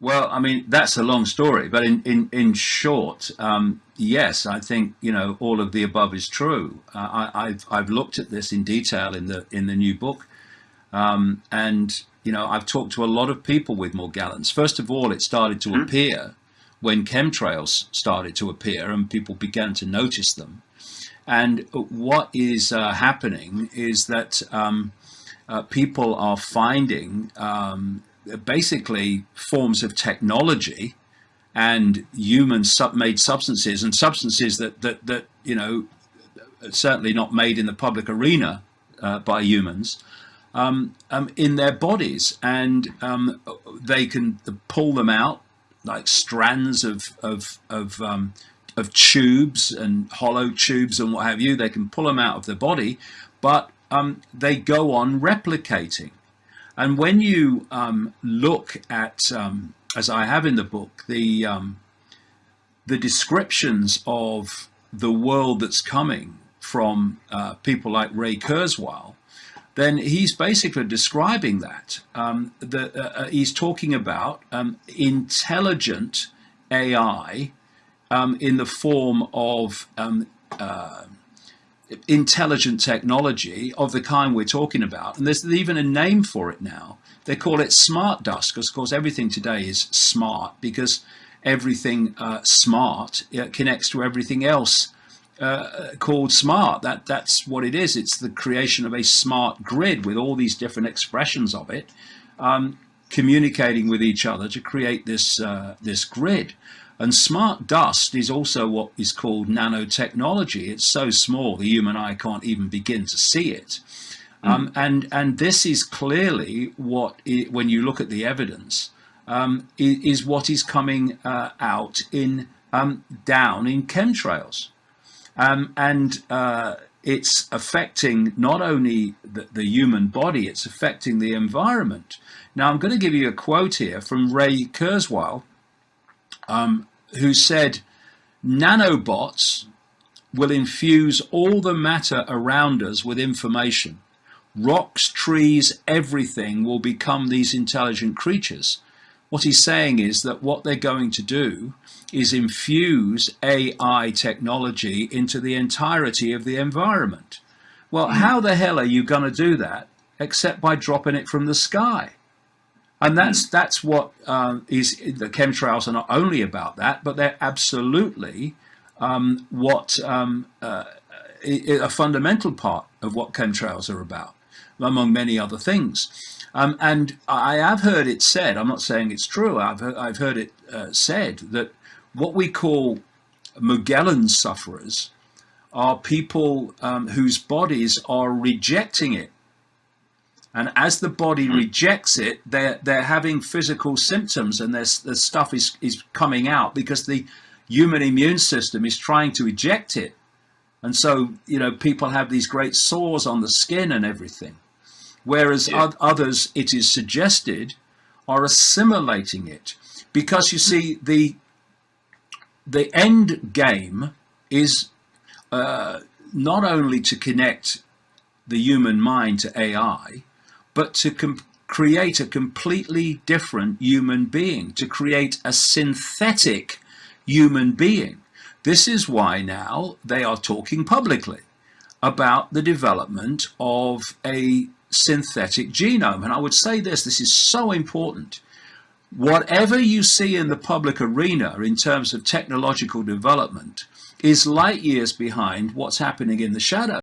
Well, I mean, that's a long story, but in, in, in short, um, yes, I think, you know, all of the above is true. Uh, I, have I've looked at this in detail in the, in the new book. Um, and, you know, I've talked to a lot of people with Morgellons. First of all, it started to mm -hmm. appear when chemtrails started to appear and people began to notice them. And what is uh, happening is that um, uh, people are finding um, basically forms of technology and human sub made substances and substances that, that, that, you know, certainly not made in the public arena uh, by humans, um, um, in their bodies. And um, they can pull them out like strands of, of, of, um, of tubes and hollow tubes and what have you. They can pull them out of the body, but um, they go on replicating. And when you um, look at, um, as I have in the book, the um, the descriptions of the world that's coming from uh, people like Ray Kurzweil, then he's basically describing that. Um, uh, uh he's talking about um, intelligent AI um, in the form of uh, intelligent technology of the kind we're talking about. And there's even a name for it now. They call it smart dust because, of course, everything today is smart because everything uh, smart connects to everything else uh, called smart. That That's what it is. It's the creation of a smart grid with all these different expressions of it. Um, communicating with each other to create this uh, this grid. And smart dust is also what is called nanotechnology. It's so small the human eye can't even begin to see it. Mm. Um, and, and this is clearly what, it, when you look at the evidence, um, is, what is coming uh, out in um, down in chemtrails. Um, and uh, it's affecting not only the, the, human body, it's affecting the environment. Now, I'm going to give you a quote here from Ray Kurzweil, um, who said, nanobots will infuse all the matter around us with information. Rocks, trees, everything will become these intelligent creatures. What he's saying is that what they're going to do is infuse AI technology into the entirety of the environment. Well, how the hell are you going to do that except by dropping it from the sky? And that's that's what um, is the chemtrails are not only about that, but they're absolutely um, what um, uh, a fundamental part of what chemtrails are about, among many other things. Um, and I have heard it said, I'm not saying it's true, I've I've heard it uh, said that what we call Morgellons sufferers are people um, whose bodies are rejecting it and as the body hmm. rejects it, they're, they're having physical symptoms and there's, the stuff is, is coming out because the human immune system is trying to eject it. And so, you know, people have these great sores on the skin and everything. Whereas yeah. others, it is suggested, are assimilating it. Because you see, the, the end game is uh, not only to connect the human mind to AI, but to create a completely different human being, to create a synthetic human being. This is why now they are talking publicly about the development of a synthetic genome. And I would say this, this is so important. Whatever you see in the public arena in terms of technological development is light years behind what's happening in the shadow.